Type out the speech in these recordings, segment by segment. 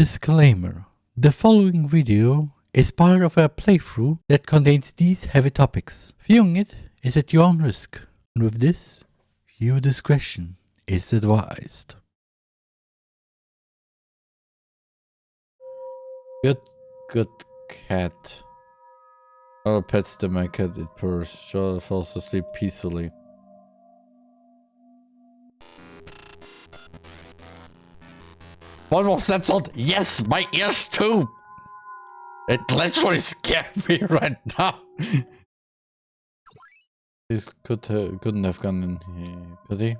Disclaimer. The following video is part of a playthrough that contains these heavy topics. Viewing it is at your own risk. And with this, viewer discretion is advised. Good, good cat. Our pets the my cat it purrs. Charlotte falls asleep peacefully. One more censored. Yes, my ears too. It literally scared me right now. This could uh, couldn't have gone in here, could he?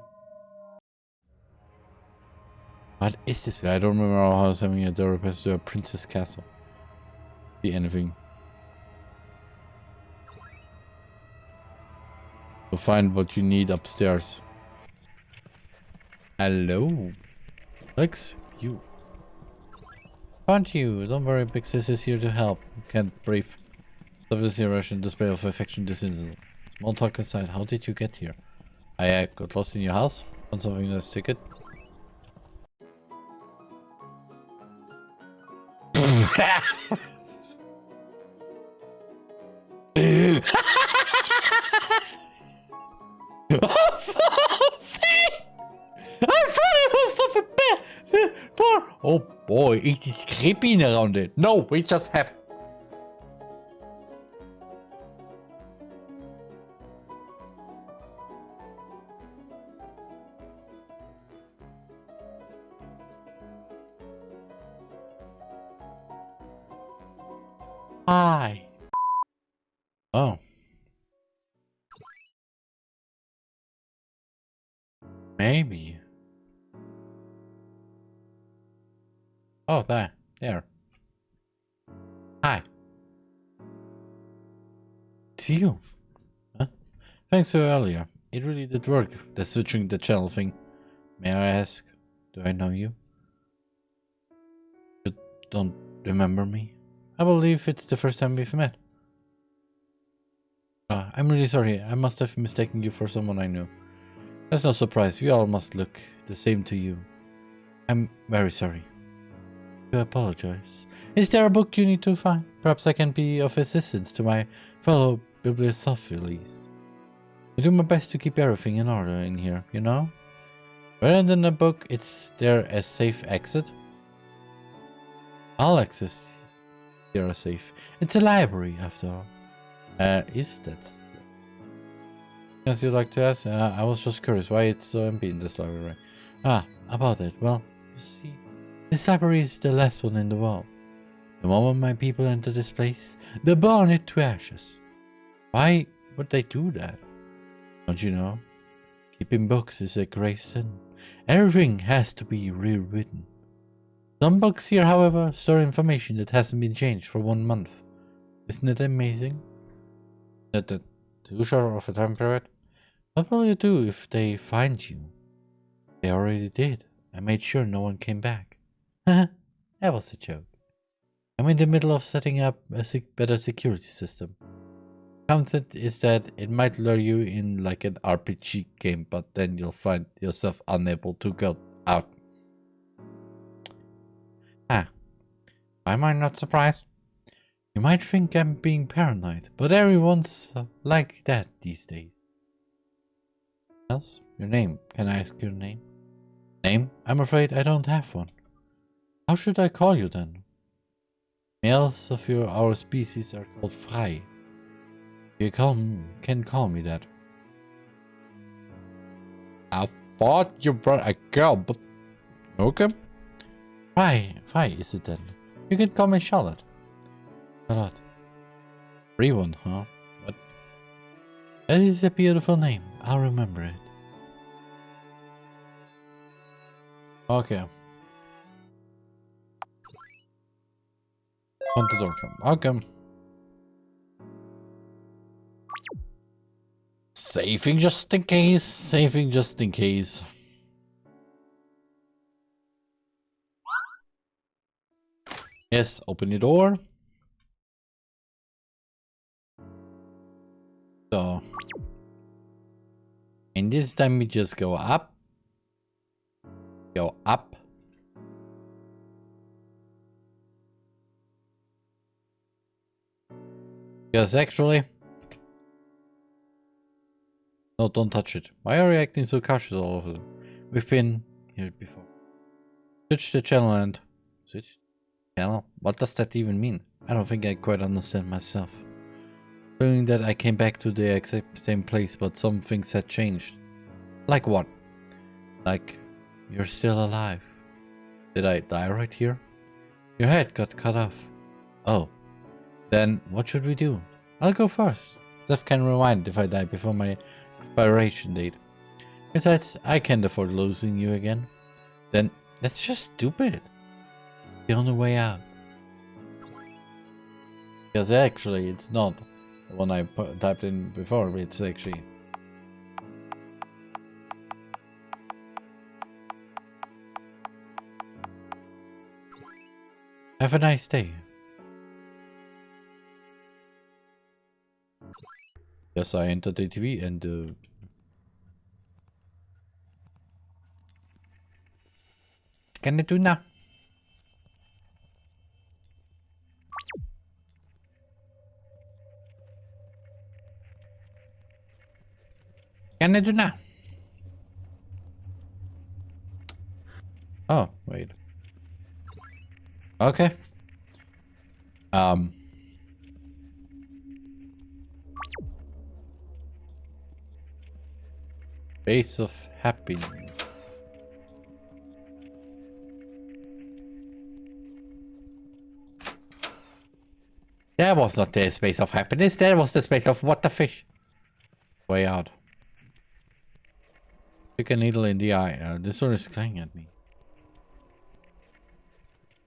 What is this? I don't remember how I was having a therapist to a princess castle. Be anything. To find what you need upstairs. Hello. Lex, Found you. Don't worry, Big Sis is here to help. Can't breathe. Stop this Russian display of affection this. Small talk aside, how did you get here? I uh, got lost in your house. Want something nice ticket? I Oh boy, it is creeping around it. No, we just have. Hi. Oh. Maybe. Oh, there. There. Hi. It's you. Huh? Thanks for earlier. It really did work, the switching the channel thing. May I ask, do I know you? You don't remember me? I believe it's the first time we've met. Uh, I'm really sorry. I must have mistaken you for someone I knew. That's no surprise. We all must look the same to you. I'm very sorry. I apologize. Is there a book you need to find? Perhaps I can be of assistance to my fellow bibliophiles. I do my best to keep everything in order in here, you know? Rather than a book, it's there a safe exit? All access here are safe. It's a library, after all. Uh, is that? Yes, you'd like to ask? Uh, I was just curious why it's so empty in this library. Ah, about it. Well, you see, this library is the last one in the world. The moment my people enter this place, they burn it to ashes. Why would they do that? Don't you know? Keeping books is a grave sin. Everything has to be rewritten. Some books here, however, store information that hasn't been changed for one month. Isn't it amazing? That the too short of a time period? What will you do if they find you? They already did. I made sure no one came back. That was a joke. I'm in the middle of setting up a sec better security system. Concept is that it might lure you in like an RPG game, but then you'll find yourself unable to go out. Ah, why am I not surprised? You might think I'm being paranoid, but everyone's uh, like that these days. Else? Your name. Can I ask your name? Name? I'm afraid I don't have one. How should I call you then? Males of your our species are called Frei. You can, can call me that. I thought you brought a girl, but okay. Frei, Frei is it then? You can call me Charlotte. Charlotte. Free one, huh? That is a beautiful name. I'll remember it. Okay. On the door. Okay. Saving just in case. Saving just in case. Yes, open the door. So. And this time we just go up. Go up. Yes, actually. No, don't touch it. Why are you acting so cautious all of them? We've been here before. Switch the channel and... Switch? Channel? What does that even mean? I don't think I quite understand myself. Doing that I came back to the exact same place, but some things had changed. Like what? Like, you're still alive. Did I die right here? Your head got cut off. Oh. Then, what should we do? I'll go first. Seth can rewind if I die before my expiration date. Besides, I can't afford losing you again. Then, that's just stupid. The only way out. Because actually, it's not the one I typed in before, it's actually... Have a nice day. Yes, I entered the TV and uh, can I do now? Can I do now? Oh, wait. Okay. Um. Base of happiness. That was not the space of happiness, that was the space of what the fish. Way out. Pick a needle in the eye. Uh, this one is crying at me.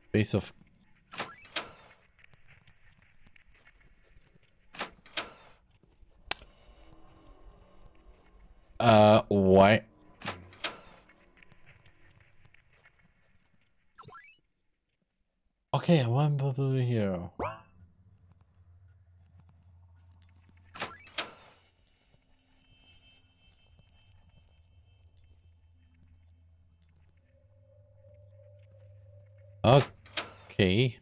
Space of Uh, what? Okay, one bubble here. Okay.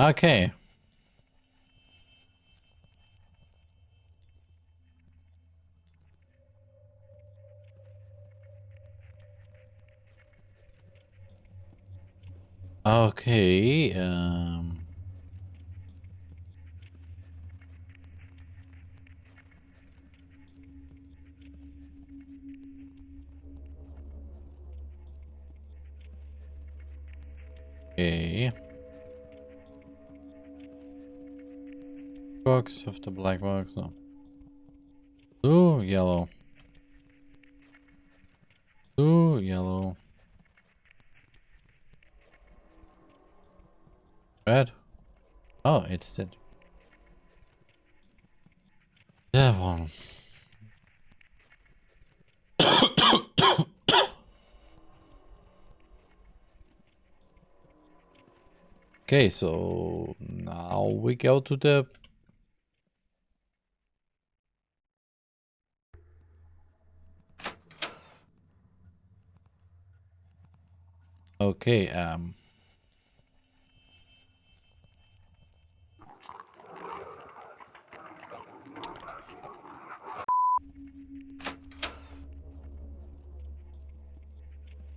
Okay. Okay, um... Okay. Box of the black box, no. Blue, yellow. Blue, yellow. Red? Oh, it's dead. That one. okay, so now we go to the Okay, um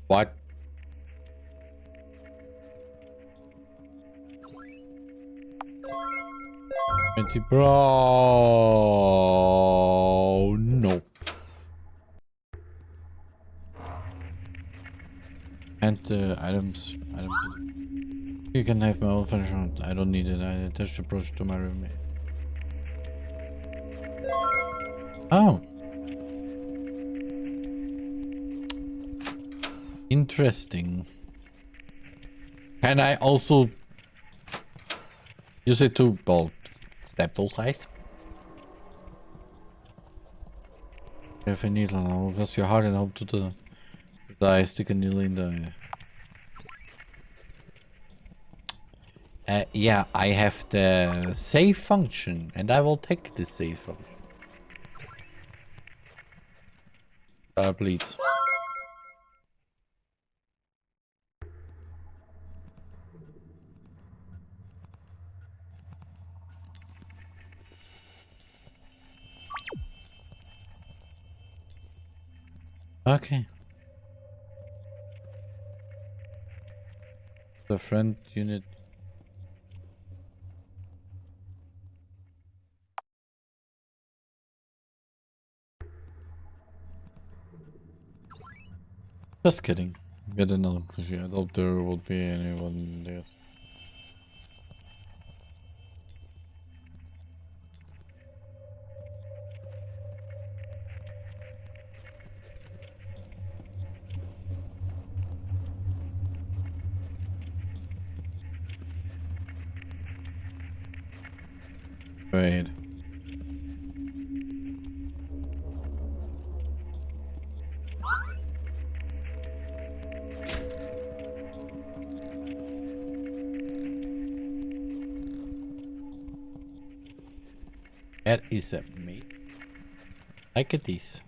What? Fancy bro. No. And the items. items. You can have my old furniture. I don't need it. I attached the brush to my roommate. Oh. Interesting. Can I also use it to, well, stab those guys? Have a needle now, because you're hard enough to the, to the Die, Stickanilly, die. Uh, yeah, I have the save function, and I will take the save function. Uh, please. Okay. The friend unit. Just kidding. Get another. I doubt there would be anyone there. Wait. That is a me. Look at this.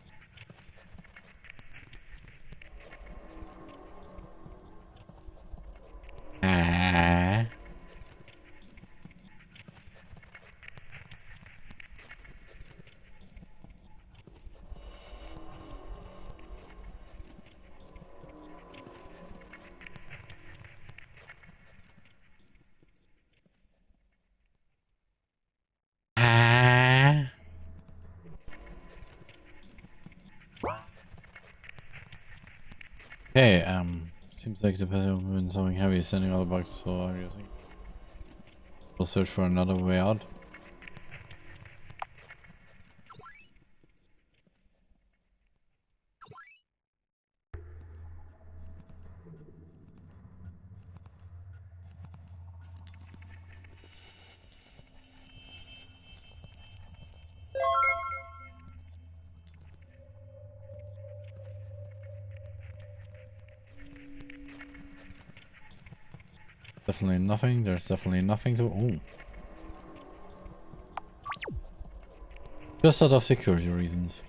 Okay, um, seems like the person who's been something heavy is sending all the bugs, so I'm using. We'll search for another way out. Definitely nothing. There's definitely nothing to. Oh. Just out of security reasons.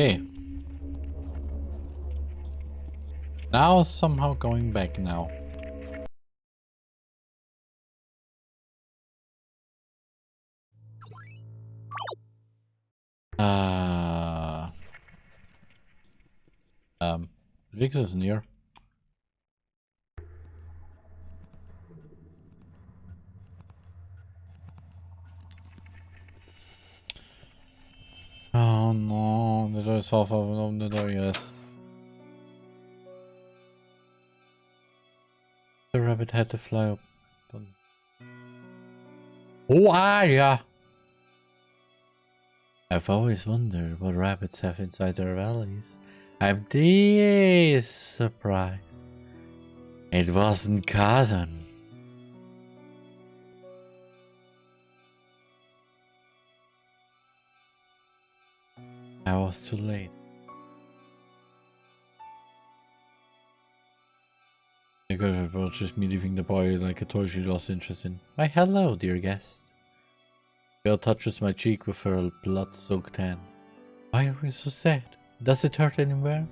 Okay. Now somehow going back now. Uh, um, Vix is near. Half open, the. Rabbit had to fly up. Who oh, are ya? I've always wondered what rabbits have inside their valleys. I'm this surprised. It wasn't cotton. I was too late. Because it was just me leaving the boy like a toy she lost interest in. Why hello, dear guest. Girl touches my cheek with her blood-soaked hand. Why are you so sad? Does it hurt anywhere?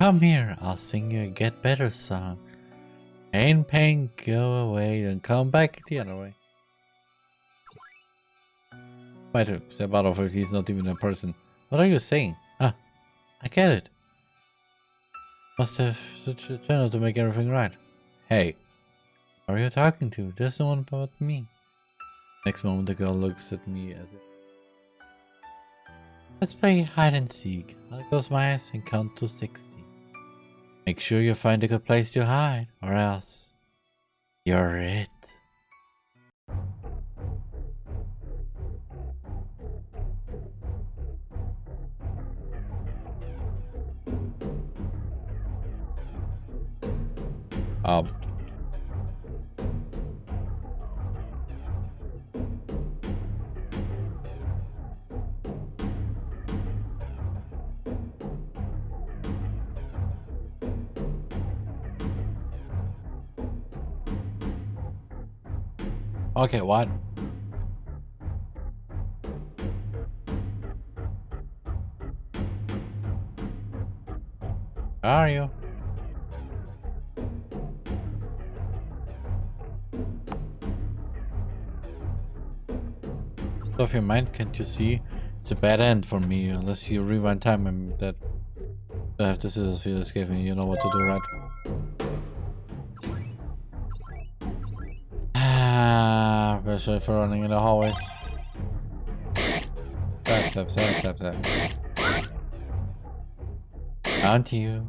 Come here, I'll sing you a get better song. Pain, pain, go away, and come back the other way. Might step out of it, he's not even a person. What are you saying? Ah, I get it. Must have such a channel to make everything right. Hey, are you talking to? There's no one but me. Next moment the girl looks at me as if... Let's play hide and seek. I'll close my eyes and count to 60. Make sure you find a good place to hide, or else... You're it. Um, Okay, what? Are you? Off your mind, can't you see? It's a bad end for me, unless you rewind time and that I have the scissors feel escape me, you know what to do, right? Ah, especially for running in the hallways. Slap, slap, slap, slap, slap. Aren't you?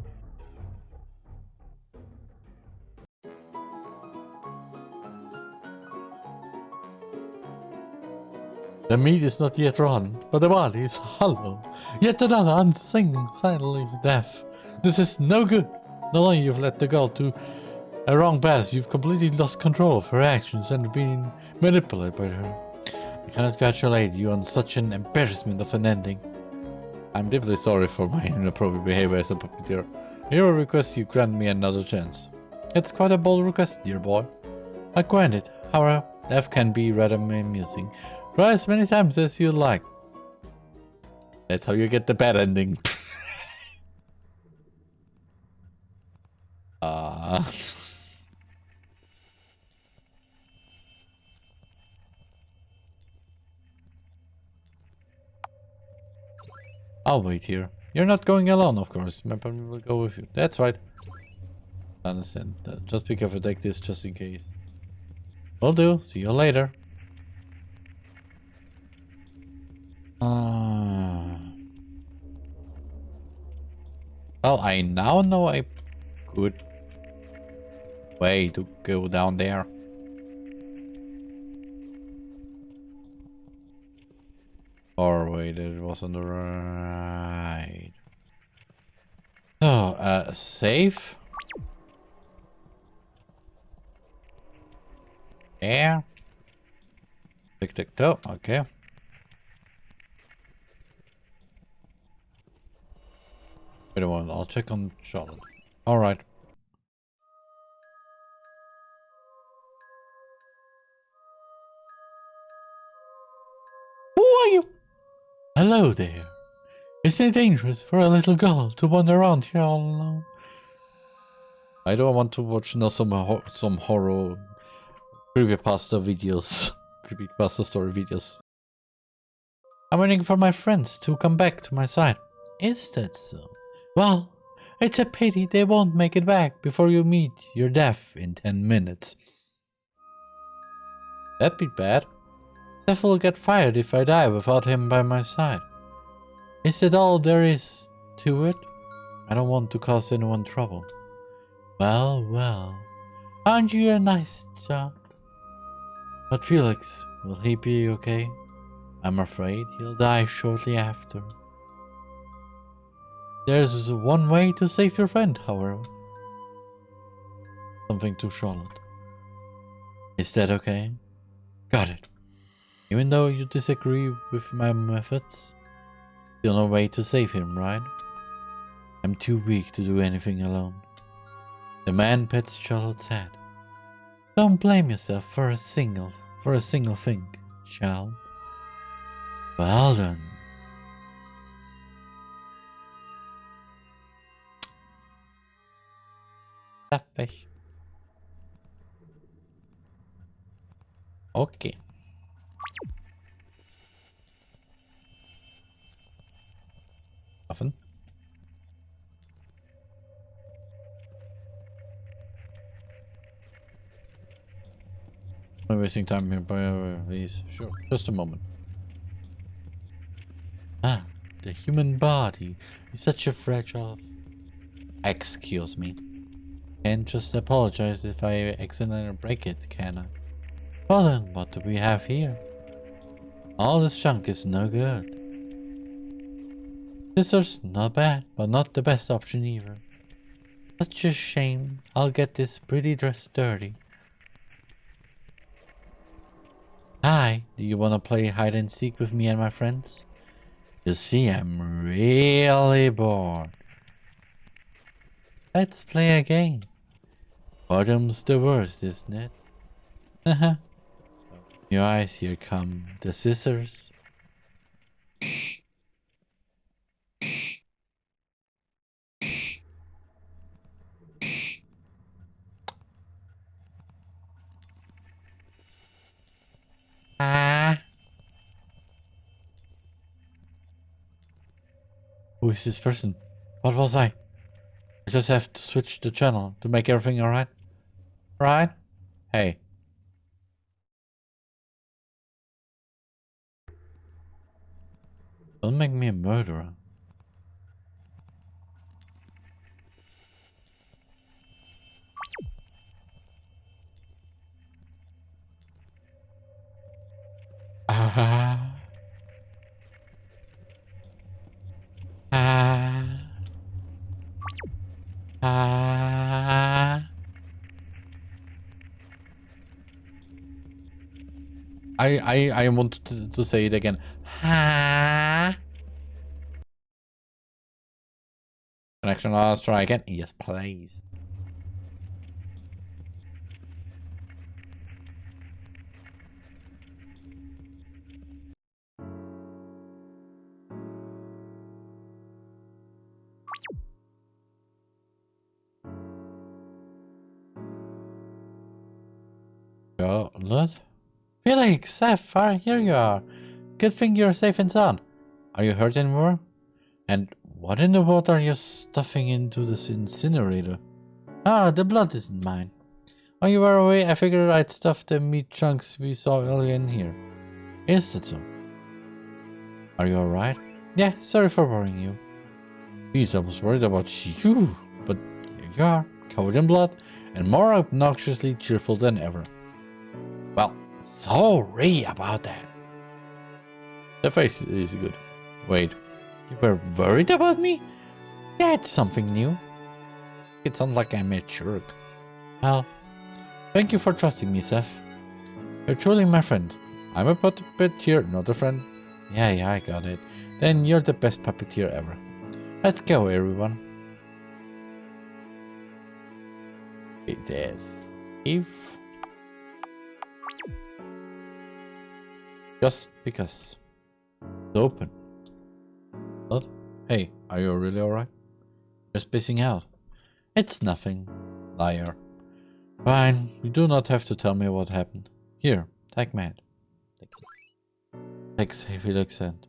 The meat is not yet run, but the body is hollow. Yet another unseen silently death. This is no good. Not only you've led the girl to a wrong path, you've completely lost control of her actions and been manipulated by her. I cannot congratulate you on such an embarrassment of an ending. I'm deeply sorry for my inappropriate behavior as a puppeteer. Here I request you grant me another chance. It's quite a bold request, dear boy. I grant it. However, death can be rather amusing. Try as many times as you like. That's how you get the bad ending. Ah. I'll wait here. You're not going alone, of course. My partner will go with you. That's right. I Understand. Uh, just be careful, take this just in case. Will do. See you later. Uh, well, I now know a good way to go down there. Or wait, it was on the right. Oh, uh, safe? Yeah. Tick, tick, toe, okay. Wait a moment, I'll check on Charlotte. Alright. Who are you? Hello there. Isn't it dangerous for a little girl to wander around here all alone? I don't want to watch no some ho some horror creepypasta videos, creepypasta story videos. I'm waiting for my friends to come back to my side. Is that so? Well, it's a pity they won't make it back before you meet your death in 10 minutes. That'd be bad. Seth will get fired if I die without him by my side. Is that all there is to it? I don't want to cause anyone trouble. Well, well. Aren't you a nice child? But Felix, will he be okay? I'm afraid he'll die shortly after. There's one way to save your friend, however. Something to Charlotte. Is that okay? Got it. Even though you disagree with my methods, still no way to save him, right? I'm too weak to do anything alone. The man pets Charlotte's head. Don't blame yourself for a single for a single thing, child. Well done. Okay. Often. I'm wasting time here by these. Sure. Just a moment. Ah, the human body is such a fragile. Excuse me. And just apologize if I accidentally break it, can I? Well then, what do we have here? All this junk is no good. Scissors, not bad, but not the best option either. Such a shame. I'll get this pretty dress dirty. Hi, do you want to play hide and seek with me and my friends? You see, I'm really bored. Let's play a game. Bottom's the worst, isn't it? Haha. Your eyes, here come the scissors. Ah. Who is this person? What was I? Just have to switch the channel to make everything alright. Right? Hey. Don't make me a murderer. Ah. I I I want to, to say it again. Connection lost. Try again. Yes, please. Felix, Sapphire, here you are. Good thing you're safe and sound. Are you hurt anymore? And what in the world are you stuffing into this incinerator? Ah, the blood isn't mine. While you were away, I figured I'd stuff the meat chunks we saw earlier in here. Is that so? Are you alright? Yeah, sorry for worrying you. Geez, I was worried about you, but here you are, covered in blood, and more obnoxiously cheerful than ever. Well, sorry about that. The face is good. Wait, you were worried about me? That's something new. It sounds like I'm a jerk. Well, thank you for trusting me, Seth. You're truly my friend. I'm a puppeteer, not a friend. Yeah, yeah, I got it. Then you're the best puppeteer ever. Let's go, everyone. It is. If Just because. It's open. What? Hey, are you really alright? You're spacing out. It's nothing. Liar. Fine, you do not have to tell me what happened. Here, take Matt. Take Felix and...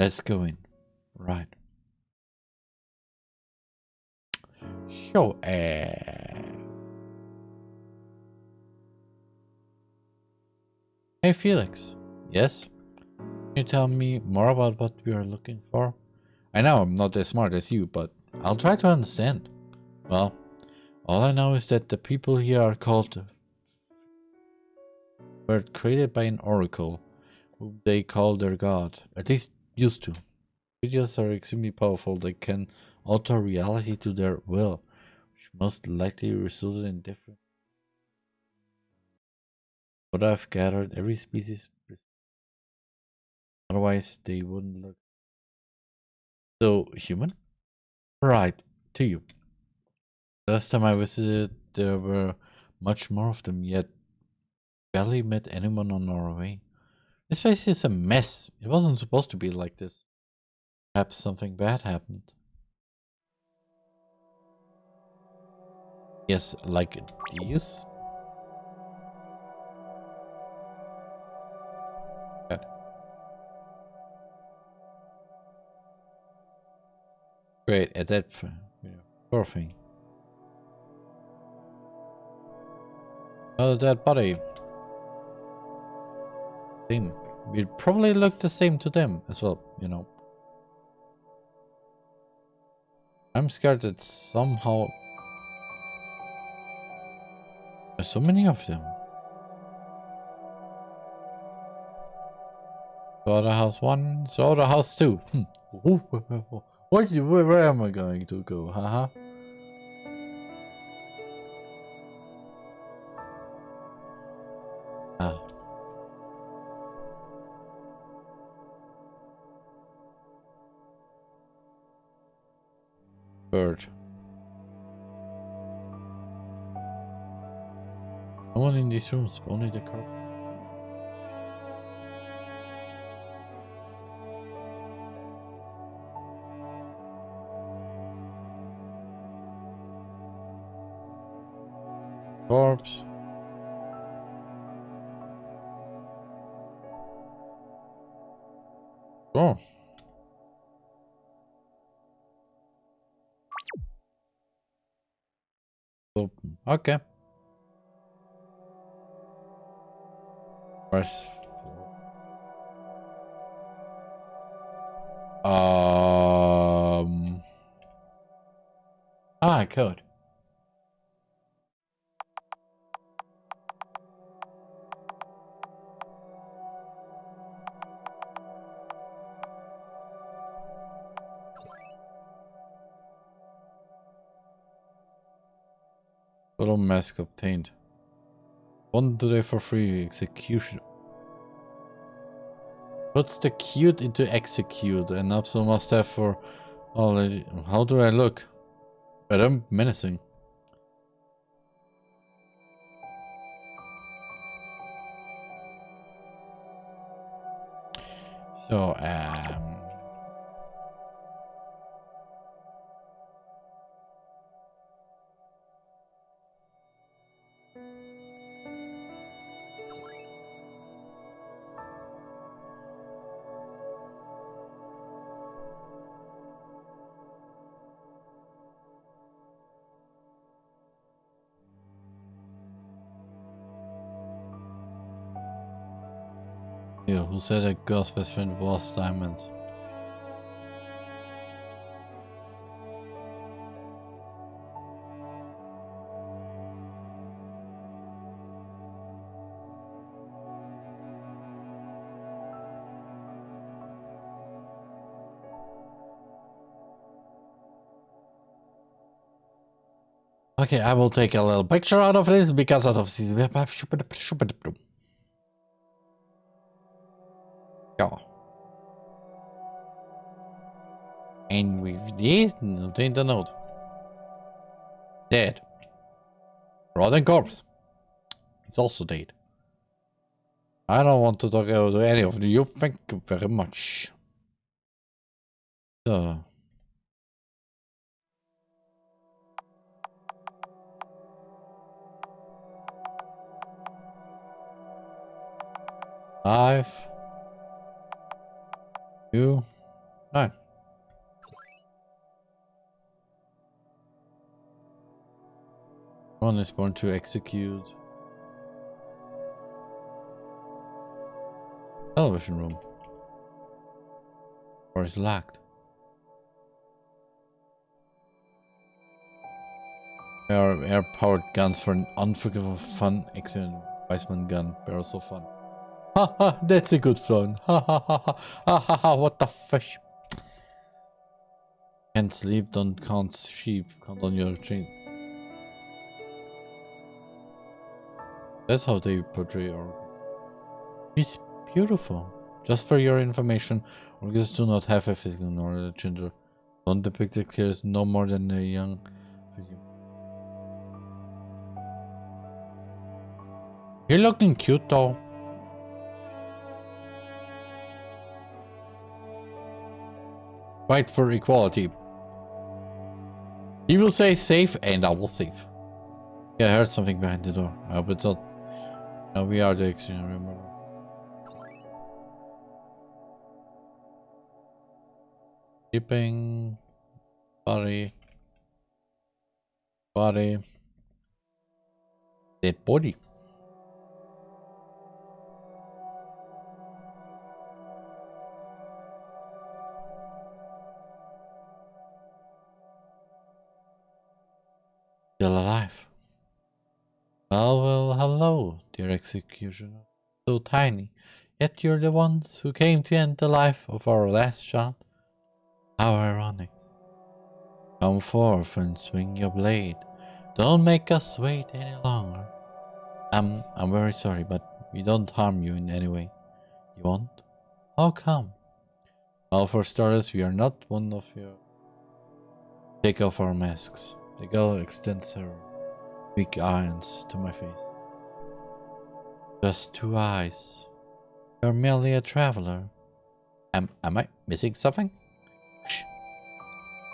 Let's go in. Right. Show uh, Hey Felix. Yes? Can you tell me more about what we are looking for? I know I'm not as smart as you, but I'll try to understand. Well, all I know is that the people here are called were created by an oracle, who they call their god, at least used to. Videos are extremely powerful, they can alter reality to their will, which most likely resulted in different but I've gathered every species. Otherwise, they wouldn't look. So, human? Right, to you. Last time I visited, there were much more of them, yet barely met anyone on our way. This place is a mess. It wasn't supposed to be like this. Perhaps something bad happened. Yes, like these. Great, at that poor thing. Oh, dead body. Same. We'd probably look the same to them as well, you know. I'm scared that somehow... There's so many of them. Slaughterhouse 1, Slaughterhouse 2. Hmm. What, where, where am I going to go, haha? Ah. Bird. No one in these rooms, only the car. Okay. Press Um. Ah, code. Mask obtained. One today for free execution. Puts the cute into execute and Upsal must have for already. How do I look? But I'm menacing. So, um... said a girl's best friend was Diamond? Okay, I will take a little picture out of this because out of this. Ja. And with this, obtain the note. Dead. Rotten corpse. It's also dead. I don't want to talk to any of you. Thank you very much. So. Five two, nine. One is going to execute. Television room. Or is locked. Air, air powered guns for an unforgivable fun excellent Weissman gun. Barrel so fun. Ha ha, that's a good fun. Ha ha ha ha ha ha ha, what the fish? Can't sleep, don't count sheep, count on your chain. That's how they portray our... It's beautiful. Just for your information, organs do not have a physical nor a gender. Don't depict clear as no more than a young... You're looking cute though. Fight for equality. He will say safe and I will save. Yeah, I heard something behind the door. I hope it's not. No, we are the extreme, remember. Keeping body body dead body. Still alive. Well, well, hello, dear executioner. So tiny, yet you're the ones who came to end the life of our last shot. How ironic. Come forth and swing your blade. Don't make us wait any longer. I'm, I'm very sorry, but we don't harm you in any way. You won't? How come? Well, for starters, we are not one of your... Take off our masks. The girl extends her weak eyes to my face. Just two eyes. You're merely a traveler. Am, am I missing something? Shh.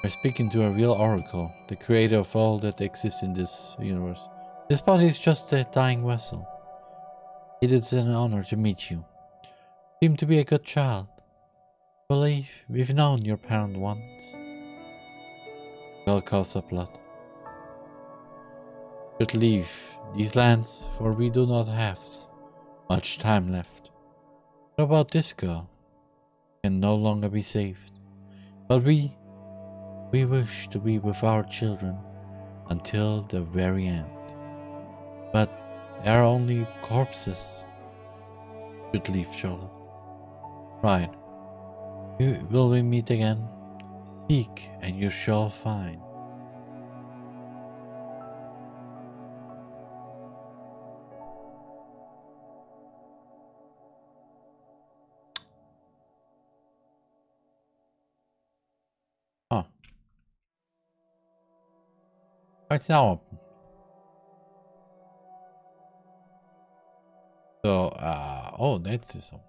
We're speaking to a real oracle, the creator of all that exists in this universe. This body is just a dying vessel. It is an honor to meet you. You seem to be a good child. I believe we've known your parent once. Girl up blood should leave these lands, for we do not have much time left. What about this girl? Can no longer be saved. But we, we wish to be with our children until the very end. But they are only corpses. Should leave, Charlotte. Right. Will we meet again? Seek and you shall find. Right now. So, uh, oh, that's so.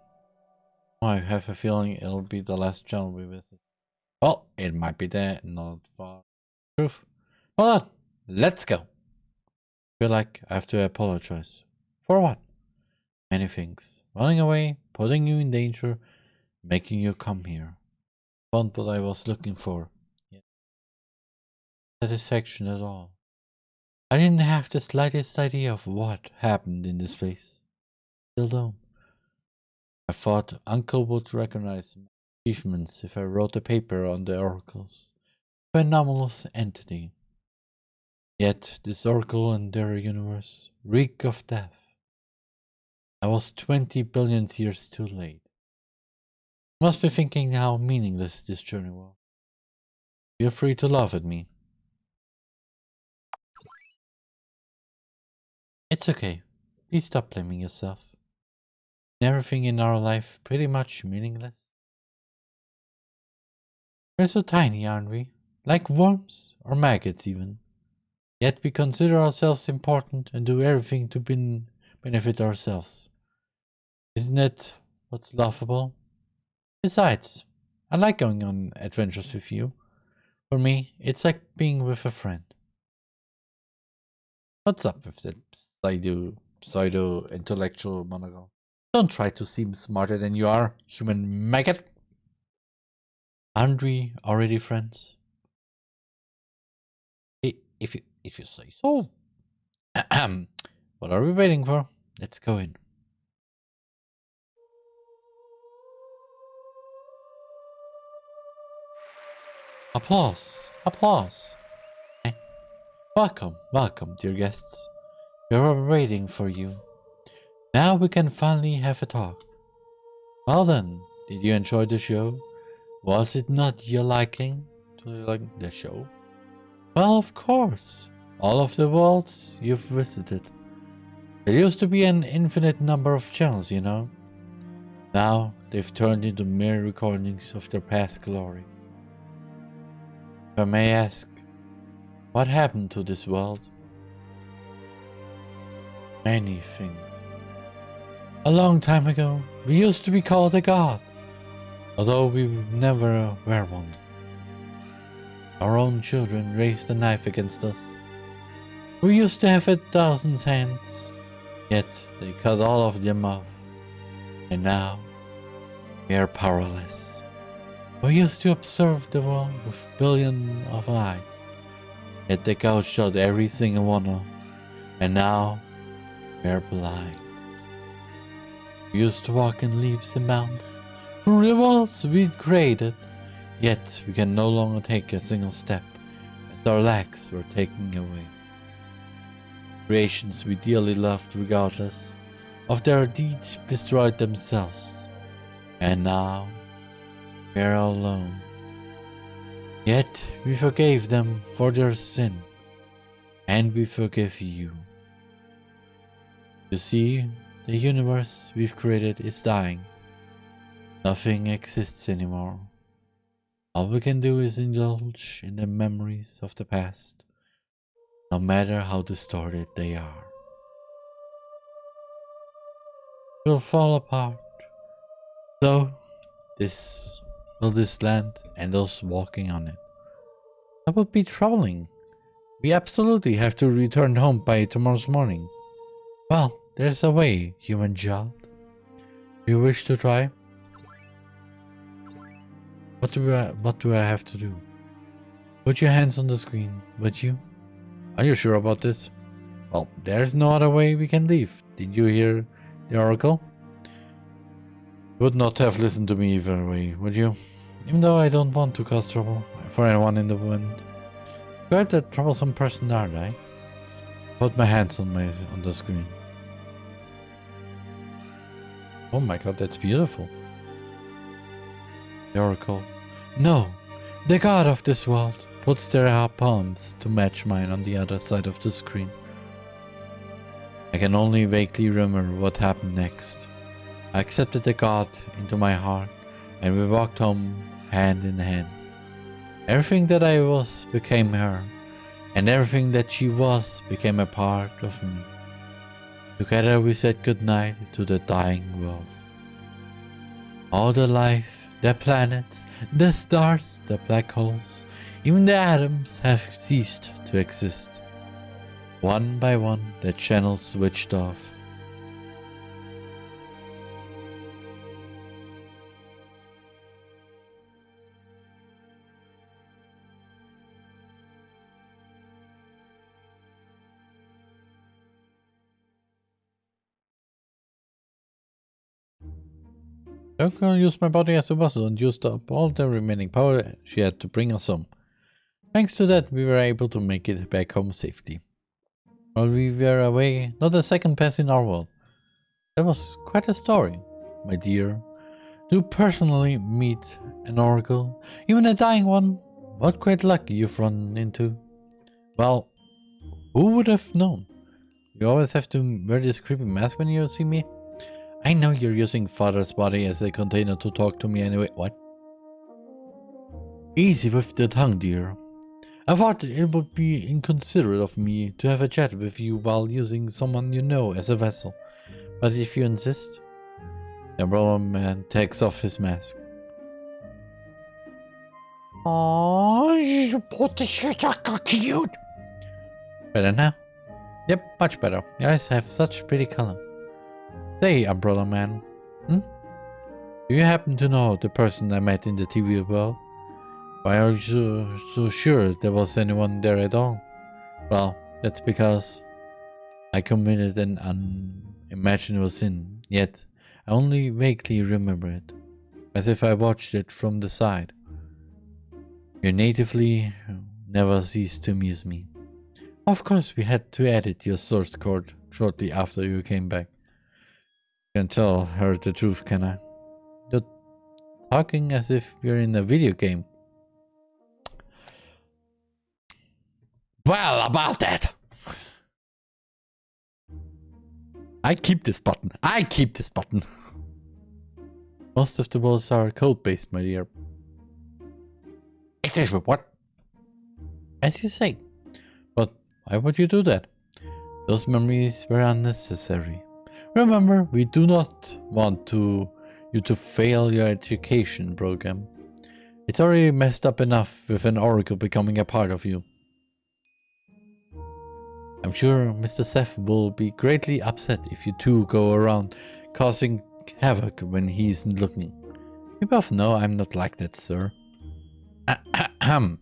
I have a feeling it'll be the last channel we visit. Well, it might be there, not far. Proof. Hold on, let's go. feel like I have to apologize. For what? Many things. Running away, putting you in danger, making you come here. Found what I was looking for satisfaction at all. I didn't have the slightest idea of what happened in this place. Still don't. I thought Uncle would recognize my achievements if I wrote a paper on the oracles. A anomalous entity. Yet this oracle and their universe reek of death. I was 20 billion years too late. must be thinking how meaningless this journey was. Feel free to laugh at me. It's okay. Please stop blaming yourself. Everything in our life pretty much meaningless. We're so tiny, aren't we? Like worms or maggots even. Yet we consider ourselves important and do everything to ben benefit ourselves. Isn't that what's laughable? Besides, I like going on adventures with you. For me, it's like being with a friend. What's up with that pseudo, pseudo intellectual monologue? Don't try to seem smarter than you are, human maggot. Aren't we already friends? If you if you say so. what are we waiting for? Let's go in. Applause! Applause! Welcome, welcome, dear guests. We were waiting for you. Now we can finally have a talk. Well then, did you enjoy the show? Was it not your liking to like the show? Well, of course. All of the worlds you've visited. There used to be an infinite number of channels, you know. Now they've turned into mere recordings of their past glory. If I may ask, what happened to this world? Many things. A long time ago, we used to be called a god, although we never were one. Our own children raised a knife against us. We used to have a thousand hands, yet they cut all of them off. And now, we are powerless. We used to observe the world with billions of eyes, yet the gouged out every single one And now, we are blind. We used to walk in leaves and mountains through the worlds we created, yet we can no longer take a single step as our legs were taken away. Creations we dearly loved regardless of their deeds destroyed themselves. And now we are alone. Yet we forgave them for their sin, and we forgive you. You see, the universe we've created is dying. Nothing exists anymore. All we can do is indulge in the memories of the past, no matter how distorted they are. We'll fall apart. So, this will this land and those walking on it. That would be troubling. We absolutely have to return home by tomorrow's morning. Well, there's a way, human child. Do you wish to try? What do I what do I have to do? Put your hands on the screen, would you? Are you sure about this? Well, there's no other way we can leave. Did you hear the oracle? Would not have listened to me either way, would you? Even though I don't want to cause trouble for anyone in the wind. Quite a troublesome person, aren't I? Put my hands on my on the screen. Oh my god, that's beautiful. The oracle. No, the god of this world puts their palms to match mine on the other side of the screen. I can only vaguely remember what happened next. I accepted the god into my heart and we walked home hand in hand. Everything that I was became her, and everything that she was became a part of me. Together we said goodnight to the dying world. All the life, the planets, the stars, the black holes, even the atoms have ceased to exist. One by one the channels switched off. Yoko used my body as a vessel and used up all the remaining power she had to bring us home. Thanks to that, we were able to make it back home safely. While we were away, not a second passed in our world. That was quite a story, my dear. To personally meet an oracle, even a dying one, what great luck you've run into. Well, who would have known? You always have to wear this creepy mask when you see me? I know you're using father's body as a container to talk to me anyway. What? Easy with the tongue, dear. I thought it would be inconsiderate of me to have a chat with you while using someone you know as a vessel. But if you insist... The umbrella man takes off his mask. Oh, you put the shit cute. Better now? Yep, much better. Your eyes have such pretty color. Say, Umbrella Man. Hmm? Do you happen to know the person I met in the TV world? Why are you so, so sure there was anyone there at all? Well, that's because I committed an unimaginable sin, yet I only vaguely remember it, as if I watched it from the side. You natively never ceased to amuse me. Of course, we had to edit your source code shortly after you came back. Can tell her the truth, can I? You're talking as if we're in a video game. Well, about that. I keep this button. I keep this button. Most of the walls are code-based, my dear. Excuse me, what? As you say. But why would you do that? Those memories were unnecessary. Remember, we do not want to you to fail your education program. It's already messed up enough with an oracle becoming a part of you. I'm sure Mr. Seth will be greatly upset if you two go around causing havoc when he's looking. You both know I'm not like that, sir. Ahem.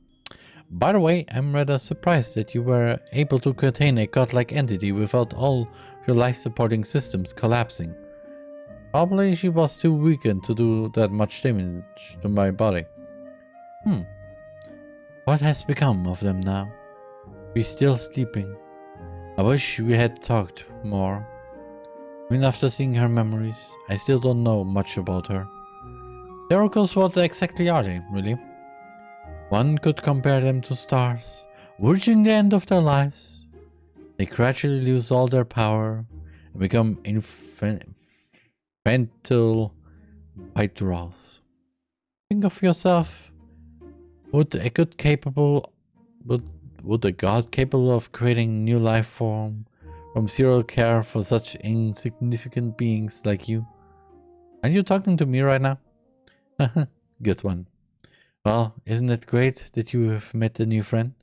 By the way, I'm rather surprised that you were able to contain a godlike entity without all your life-supporting systems collapsing. Probably she was too weakened to do that much damage to my body. Hmm. What has become of them now? We're still sleeping. I wish we had talked more. Even after seeing her memories, I still don't know much about her. The oracles, what exactly are they, really? One could compare them to stars, reaching the end of their lives. They gradually lose all their power and become infantile white dwarfs. Think of yourself. Would a good capable would would a god capable of creating new life form from zero care for such insignificant beings like you? Are you talking to me right now? good one. Well, isn't it great that you have met a new friend?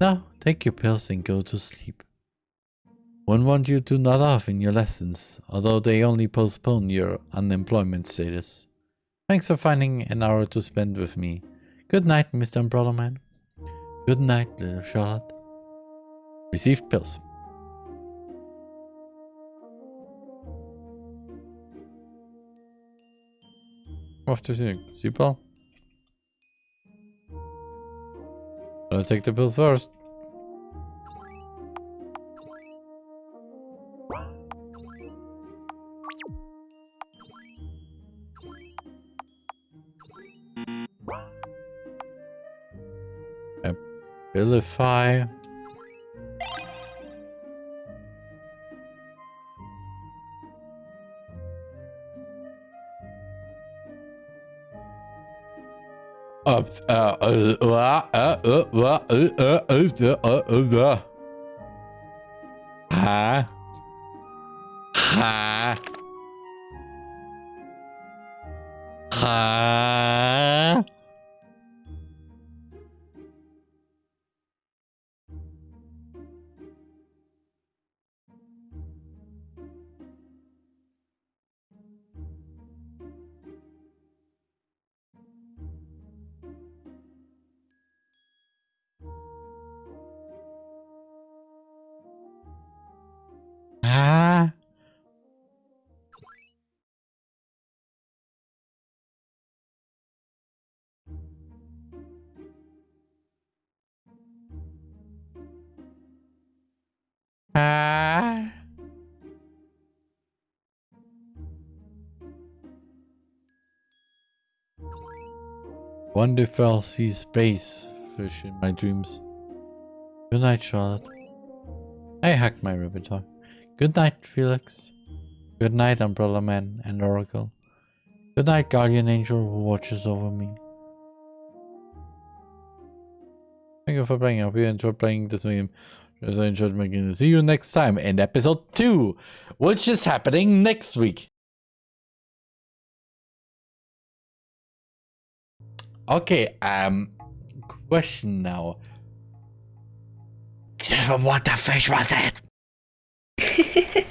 Now, take your pills and go to sleep. Won't want you to nod off in your lessons, although they only postpone your unemployment status. Thanks for finding an hour to spend with me. Good night, Mr. Umbrella Man. Good night, little Charlotte. Received pills. Off to see. Super. I'll take the pills first. Abilify. Uh, uh, uh, uh, uh, uh, uh, uh, uh, uh, uh, uh. Huh? Wonder if I'll see space fish in my dreams. Good night, Charlotte. I hacked my ribbon talk. Good night, Felix. Good night, Umbrella Man and Oracle. Good night, Guardian Angel who watches over me. Thank you for playing. I hope you enjoyed playing this game. As I enjoyed making it. See you next time in episode 2, which is happening next week. Okay, um, question now. What the fish was it?